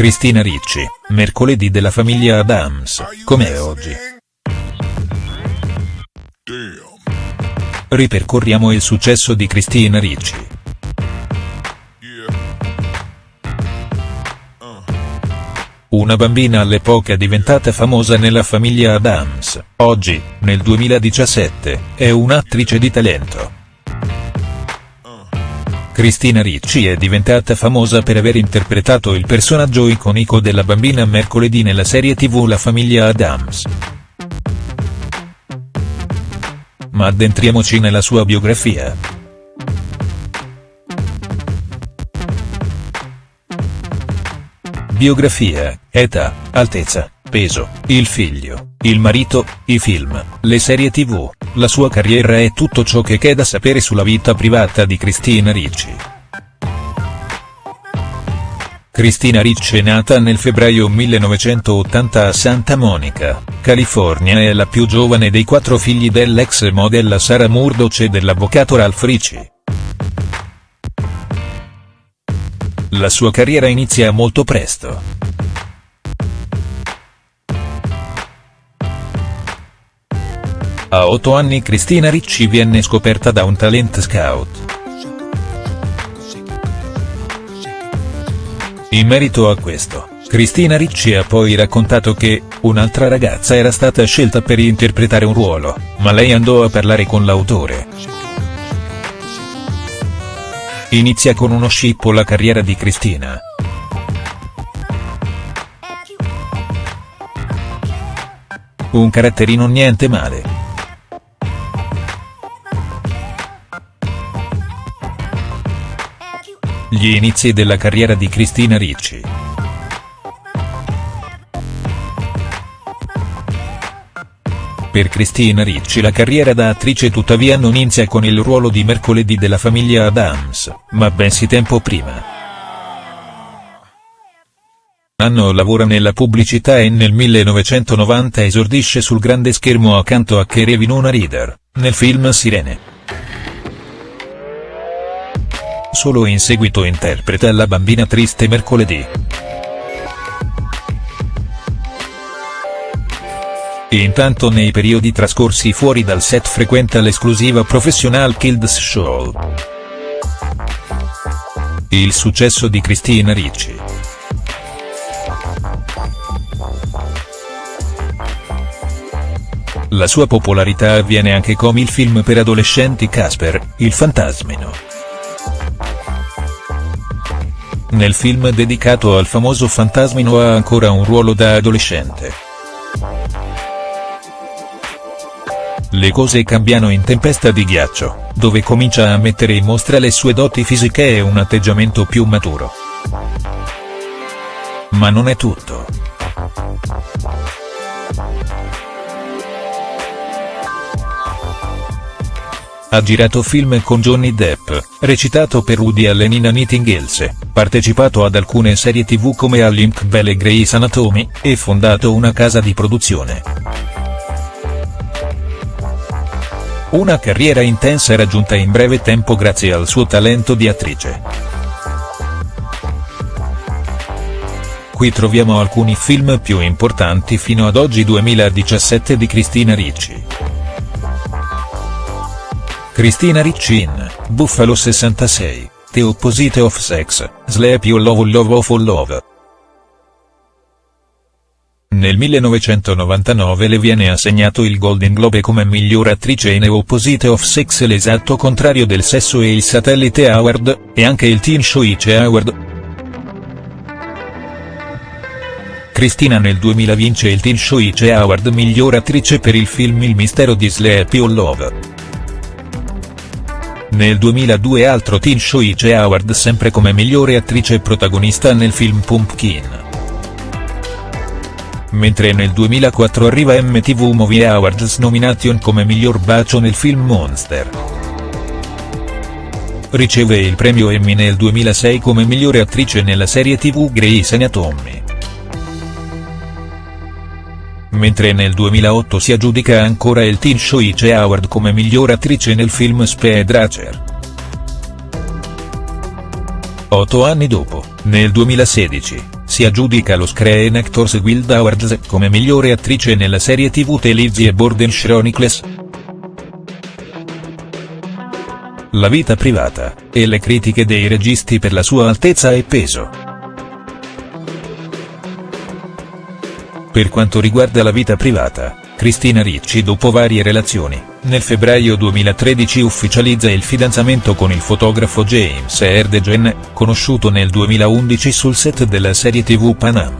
Cristina Ricci, mercoledì della famiglia Adams, com'è oggi?. Ripercorriamo il successo di Cristina Ricci. Una bambina all'epoca diventata famosa nella famiglia Adams, oggi, nel 2017, è un'attrice di talento. Cristina Ricci è diventata famosa per aver interpretato il personaggio iconico della bambina mercoledì nella serie tv La famiglia Adams. Ma addentriamoci nella sua biografia. Biografia, età, altezza, peso, il figlio, il marito, i film, le serie tv, la sua carriera e tutto ciò che c'è da sapere sulla vita privata di Cristina Ricci. Cristina Ricci è nata nel febbraio 1980 a Santa Monica, California e è la più giovane dei quattro figli dell'ex modella Sara Murdoch e dell'avvocato Ralph Ricci. La sua carriera inizia molto presto. A otto anni Cristina Ricci viene scoperta da un talent scout. In merito a questo, Cristina Ricci ha poi raccontato che, un'altra ragazza era stata scelta per interpretare un ruolo, ma lei andò a parlare con l'autore. Inizia con uno scippo la carriera di Cristina. Un caratterino niente male. Gli inizi della carriera di Cristina Ricci. Per Cristina Ricci la carriera da attrice tuttavia non inizia con il ruolo di mercoledì della famiglia Adams, ma bensì tempo prima. Anno lavora nella pubblicità e nel 1990 esordisce sul grande schermo accanto a Kerry Winona Reader, nel film Sirene. Solo in seguito interpreta la bambina triste mercoledì. Intanto nei periodi trascorsi fuori dal set frequenta l'esclusiva Professional Kids Show. Il successo di Cristina Ricci. La sua popolarità avviene anche con il film per adolescenti Casper, il fantasmino. Nel film dedicato al famoso fantasmino ha ancora un ruolo da adolescente. Le cose cambiano in Tempesta di ghiaccio, dove comincia a mettere in mostra le sue doti fisiche e un atteggiamento più maturo. Ma non è tutto. Ha girato film con Johnny Depp, recitato per Woody Allen in Else, partecipato ad alcune serie tv come a Link Bell e Grey's Anatomy, e fondato una casa di produzione. Una carriera intensa raggiunta in breve tempo grazie al suo talento di attrice. Qui troviamo alcuni film più importanti fino ad oggi 2017 di Cristina Ricci. Cristina Ricci in, Buffalo 66, The Opposite of Sex, Sleep You Love Love of Love. Nel 1999 le viene assegnato il Golden Globe come miglior attrice in Opposite of Sex l'esatto contrario del sesso e il Satellite Award, e anche il Teen Choice Award. Cristina nel 2000 vince il Teen Choice Award miglior attrice per il film Il mistero di Sleep You Love. Nel 2002 altro Teen Choice Award sempre come migliore attrice protagonista nel film Pumpkin. Mentre nel 2004 arriva MTV Movie Awards Nomination come miglior bacio nel film Monster. Riceve il premio Emmy nel 2006 come migliore attrice nella serie tv Grey's Anatomy. Mentre nel 2008 si aggiudica ancora il Teen Choice Award come miglior attrice nel film Speed Racer. Otto anni dopo, nel 2016, si aggiudica lo Screen Actors Guild Awards come migliore attrice nella serie tv The Lizzie Borden Chronicles. La vita privata, e le critiche dei registi per la sua altezza e peso. Per quanto riguarda la vita privata, Cristina Ricci dopo varie relazioni, nel febbraio 2013 ufficializza il fidanzamento con il fotografo James Erdegen, conosciuto nel 2011 sul set della serie tv Panam.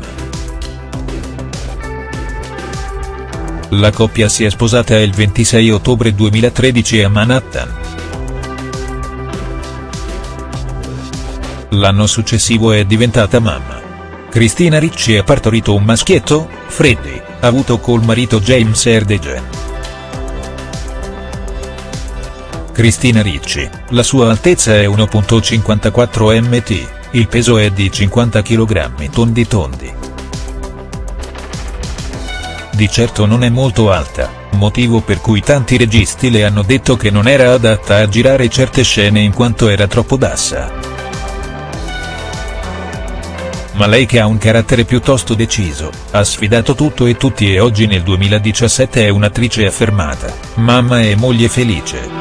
La coppia si è sposata il 26 ottobre 2013 a Manhattan. L'anno successivo è diventata mamma. Cristina Ricci ha partorito un maschietto, Freddy, avuto col marito James Erdegen. Cristina Ricci, la sua altezza è 1.54 mt, il peso è di 50 kg tondi tondi. Di certo non è molto alta, motivo per cui tanti registi le hanno detto che non era adatta a girare certe scene in quanto era troppo bassa ma lei che ha un carattere piuttosto deciso, ha sfidato tutto e tutti e oggi nel 2017 è un'attrice affermata, mamma e moglie felice.